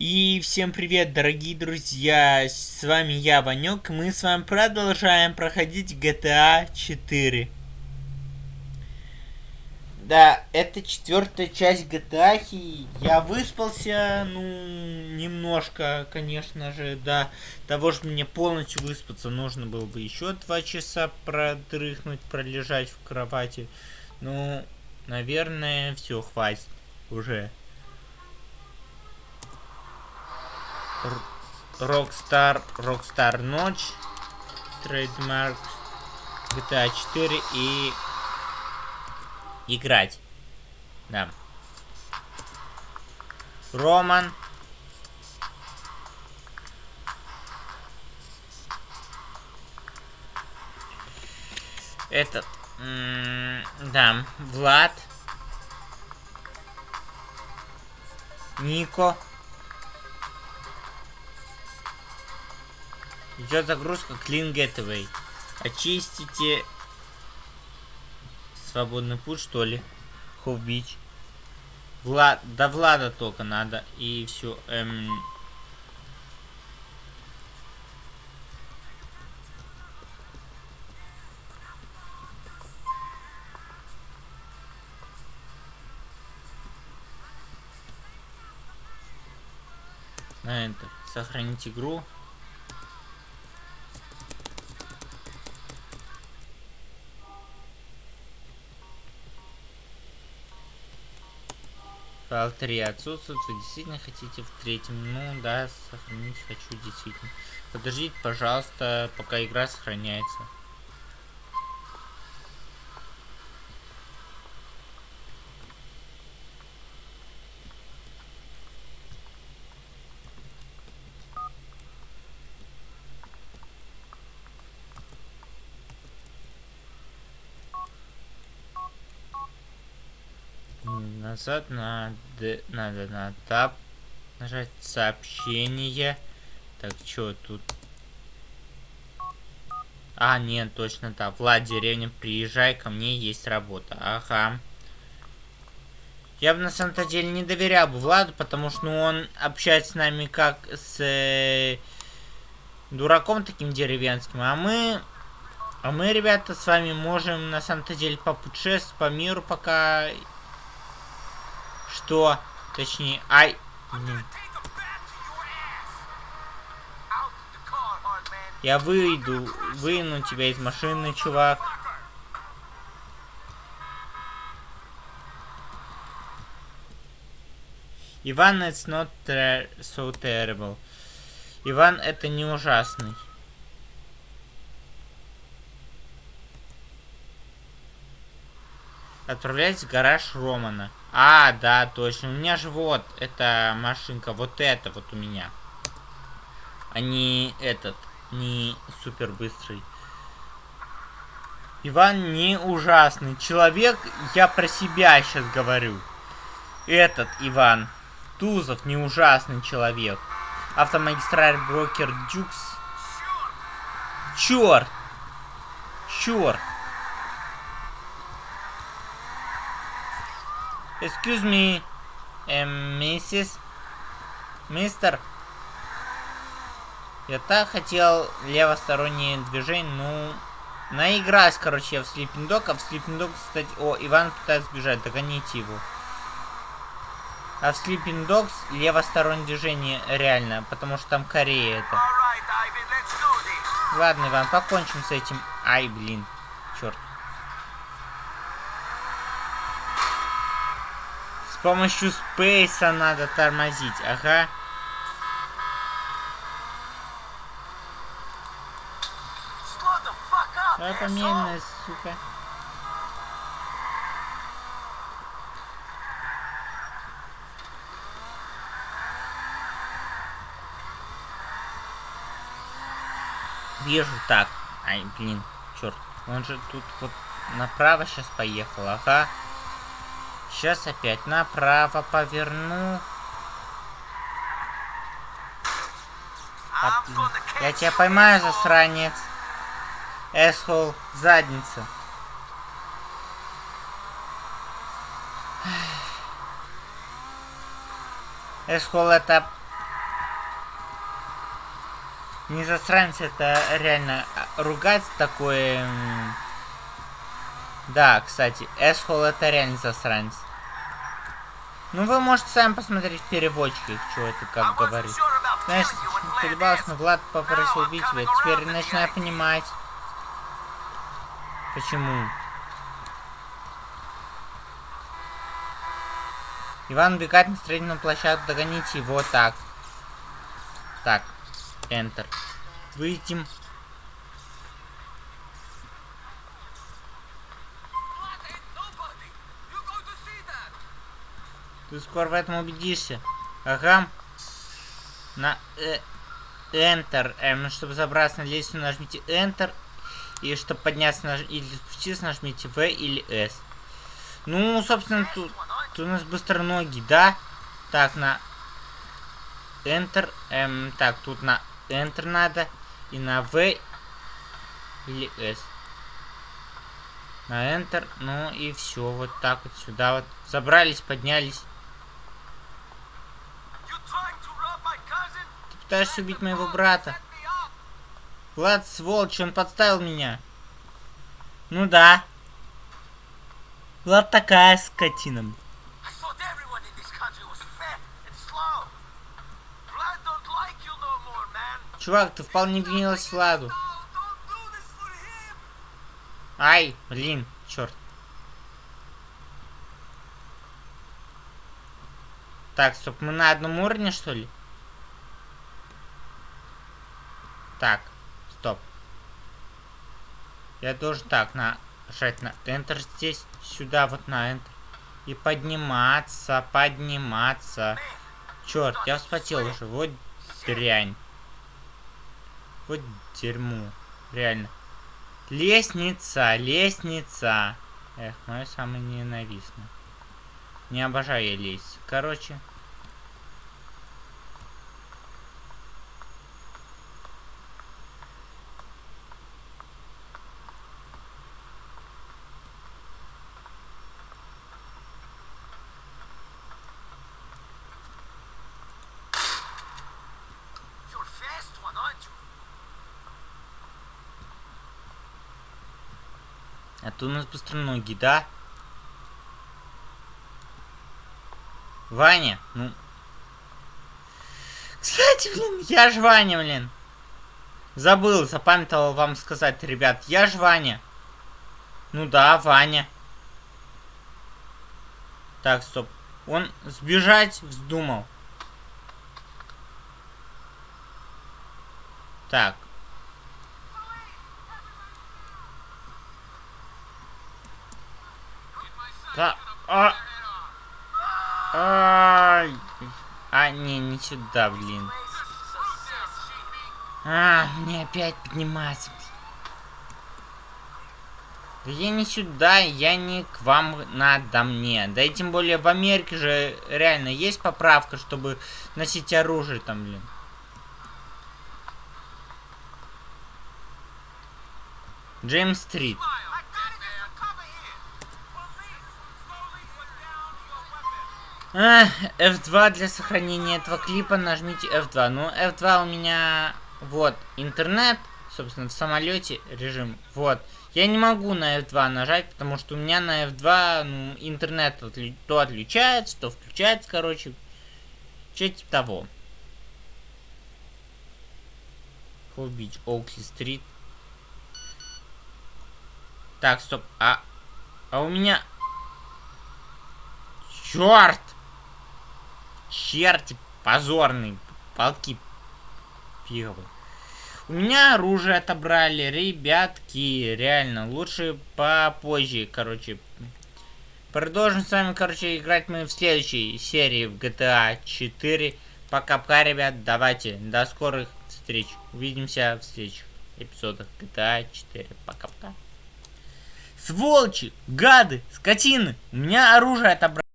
И всем привет, дорогие друзья, с вами я, Ванек, мы с вами продолжаем проходить GTA 4. Да, это четвертая часть GTA, и я выспался, ну, немножко, конечно же, да, того, что мне полностью выспаться, нужно было бы еще два часа продрыхнуть, пролежать в кровати. Ну, наверное, все, хватит уже. Rockstar, Rockstar Ночь, Trademark, GTA 4 и играть. Да. Роман. Этот, да, Влад. Нико. Идет загрузка Clean Gateway. Очистите свободный путь, что ли? Хоу. Влад, до Влада только надо. И все. Эм... На это. Сохранить игру. Файл 3 отсутствует. Вы действительно хотите в третьем? Ну да, сохранить хочу действительно. Подождите, пожалуйста, пока игра сохраняется. Назад надо, надо на тап нажать сообщение. Так, что тут? А, нет, точно так. Влад, деревня, приезжай ко мне, есть работа. Ага. Я бы на самом-то деле не доверял бы Владу, потому что ну, он общается с нами как с э, дураком таким деревенским. А мы, а мы, ребята, с вами можем на самом-то деле попутешествовать по миру, пока что? Точнее, ай... Я выйду, выну тебя из машины, чувак. Иван, it's not ter so terrible. Иван, это не ужасный. Отправляйтесь в гараж Романа. А, да, точно. У меня же вот эта машинка. Вот это вот у меня. А не этот. Не супер быстрый. Иван не ужасный. Человек, я про себя сейчас говорю. Этот Иван. Тузов не ужасный человек. Автомагистраль брокер Дюкс. Черт! Черт! Excuse me, миссис, мистер. Я так хотел левостороннее движение, ну... Наиграть, короче, я в Sleeping Dog, а в Sleeping Dog, кстати... О, Иван пытается сбежать, догоните его. А в Sleeping Dogs левостороннее движение реально, потому что там Корея это. Ладно, Иван, покончим с этим. Ай, блин, черт. Помощью спейса надо тормозить, ага. Давай помедленная, сука. Вижу так. Ай, блин, черт. Он же тут вот направо сейчас поехал, ага. Сейчас опять направо поверну. От... Я тебя поймаю, засранец. Эсхол, задница. Эсхол это Не засранец, это реально ругать такое... Да, кстати, Эсхол это реально засранец. Ну, вы можете сами посмотреть в переводчике, что это как говорит. Знаешь, колебалась, но Влад попросил убить тебя. Теперь начинаю понимать. Почему? Иван убегает на строительную площадку, догоните его так. Так, Enter. Выйдем. Ты скоро в этом убедишься. Ага. На э, Enter. Эм, чтобы забраться на лестницу, нажмите Enter. И чтобы подняться наж... или спуститься, нажмите V или S. Ну, собственно, тут, тут у нас быстро ноги, да? Так, на Enter. Эм, так, тут на Enter надо. И на V или S. На Enter. Ну и все. Вот так вот сюда вот. Забрались, поднялись. Пытаешься убить моего брата. Влад, сволочь, он подставил меня. Ну да. Влад такая скотина. Чувак, ты вполне винилась Владу. Ай, блин, черт. Так, стоп, мы на одном уровне, что ли? Так, стоп. Я должен так, нажать на Enter здесь, сюда вот на Enter. И подниматься, подниматься. Черт, я вспотел уже. Вот дрянь. Вот дерьмо. Реально. Лестница, лестница. Эх, мое самое ненавистное. Не обожаю я лезть. Короче, А то у нас быстроногий, да? Ваня, ну... Кстати, блин, я ж Ваня, блин. Забыл, запамятовал вам сказать, ребят. Я ж Ваня. Ну да, Ваня. Так, стоп. Он сбежать вздумал. Так, Да. А. Ай. А, не, не сюда, блин. А, мне опять подниматься. Да я не сюда, я не к вам надо мне. Да и тем более в Америке же реально есть поправка, чтобы носить оружие там, блин. Джеймс Стрит. А, F2 для сохранения этого клипа нажмите F2. Ну, F2 у меня... Вот, интернет, собственно, в самолете режим. Вот. Я не могу на F2 нажать, потому что у меня на F2 ну, интернет отли то отключается, то включается, короче. Что типа того. Холл Бич, Оукли Стрит. Так, стоп. А, а у меня... Черт! Черти позорные. Полки пиговые. У меня оружие отобрали, ребятки. Реально, лучше попозже, короче. Продолжим с вами, короче, играть мы в следующей серии в GTA 4. Пока-пока, ребят. Давайте, до скорых встреч. Увидимся в следующих эпизодах GTA 4. Пока-пока. Сволочи, гады, скотины. У меня оружие отобрали.